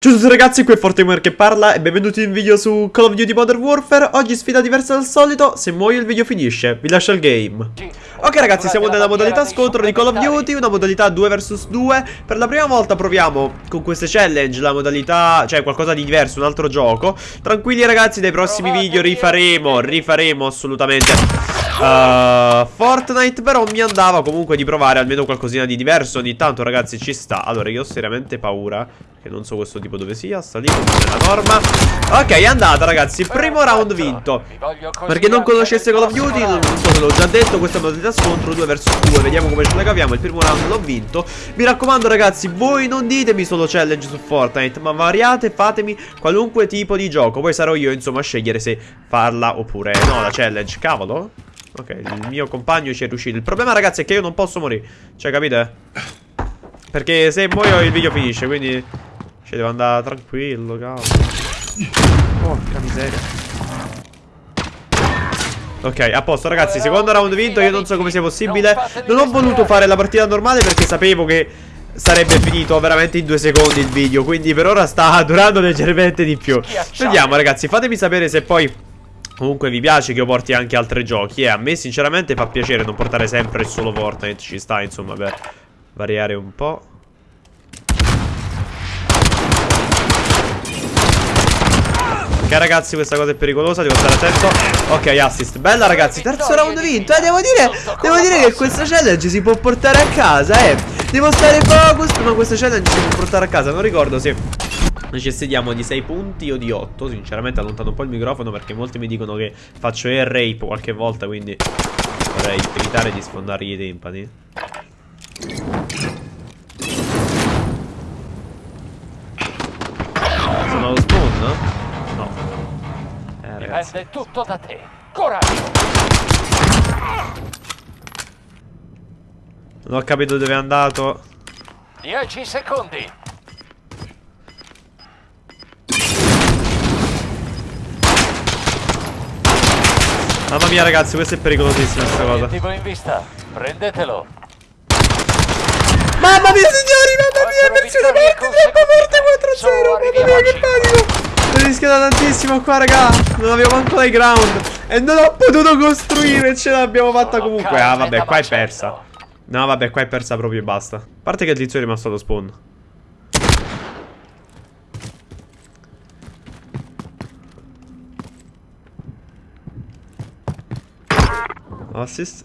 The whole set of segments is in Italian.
Ciao a tutti ragazzi, qui è Fortemer che parla e benvenuti in un video su Call of Duty Modern Warfare. Oggi sfida diversa dal solito, se muoio il video finisce, vi lascio il game. Ok ragazzi, siamo nella modalità scontro di Call of Duty, una modalità 2 vs 2 Per la prima volta proviamo con queste challenge la modalità, cioè qualcosa di diverso, un altro gioco. Tranquilli ragazzi, nei prossimi video rifaremo, rifaremo assolutamente uh, Fortnite Però mi andava comunque di provare almeno qualcosina di diverso. Ogni tanto ragazzi ci sta. Allora io ho seriamente paura che non so questo tipo dove sia, sta lì come nella norma. Ok, è andata ragazzi, primo round vinto. Per chi non conoscesse Call of Duty, non so se l'ho già detto Questa è modalità scontro 2 vs 2 Vediamo come ce la caviamo, il primo round l'ho vinto. Mi raccomando ragazzi, voi non ditemi solo challenge su Fortnite Ma variate, fatemi qualunque tipo di gioco. Poi sarò io insomma a scegliere se farla oppure no La challenge, cavolo Ok, il mio compagno ci è riuscito. Il problema ragazzi è che io non posso morire. Cioè capite? Perché se muoio il video finisce, quindi cioè devo andare tranquillo, cavolo. Porca miseria. Ok, a posto ragazzi, secondo round vinto, io non so come sia possibile. Non ho voluto fare la partita normale perché sapevo che sarebbe finito veramente in due secondi il video. Quindi per ora sta durando leggermente di più. Vediamo ragazzi, fatemi sapere se poi Comunque vi piace che io porti anche altri giochi. E eh, a me sinceramente fa piacere non portare sempre solo Fortnite. Ci sta insomma per variare un po' Ok ragazzi questa cosa è pericolosa Devo stare attento. Ok assist. Bella ragazzi Terzo round vinto Eh devo dire Devo dire che questa challenge si può portare a casa Eh. Devo stare focus Ma questa challenge si può portare a casa Non ricordo se Necessitiamo di 6 punti o di 8 Sinceramente allontano un po' il microfono Perché molti mi dicono che faccio air rape qualche volta Quindi vorrei evitare di sfondargli i timpani Sono lo spawn? ragazzi. Dipende tutto da te. Coraggio! Non ho capito dove è andato. 10 secondi. Mamma mia ragazzi, questo è pericolosissimo questa cosa. Tipo in vista. Prendetelo. Mamma mia signori, mamma mia, versione morte troppo forte 4-0. Mamma mia che panico. Ho rischiato tantissimo qua raga Non avevo manco ground E non ho potuto costruire Ce l'abbiamo fatta comunque Ah vabbè qua è persa No vabbè qua è persa proprio e basta A parte che il tizio è rimasto allo spawn Assist.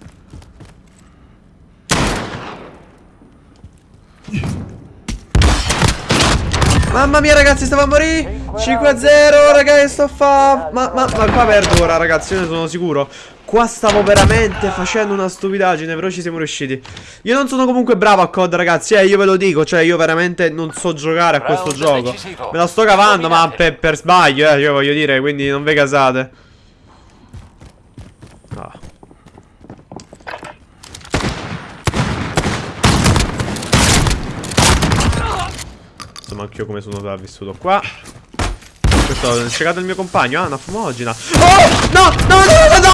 Mamma mia ragazzi stavo a morire 5-0 ragazzi sto a fa ma, ma, ma qua perdo ora ragazzi io ne sono sicuro. Qua stavo veramente facendo una stupidaggine Però ci siamo riusciti. Io non sono comunque bravo a COD ragazzi Eh io ve lo dico Cioè io veramente non so giocare a questo gioco. Me la sto cavando ma per, per sbaglio eh Io voglio dire Quindi non ve casate Insomma anch'io come sono sopravvissuto qua. Questo è cercato il mio compagno Ah una fumogena. Oh no no no no no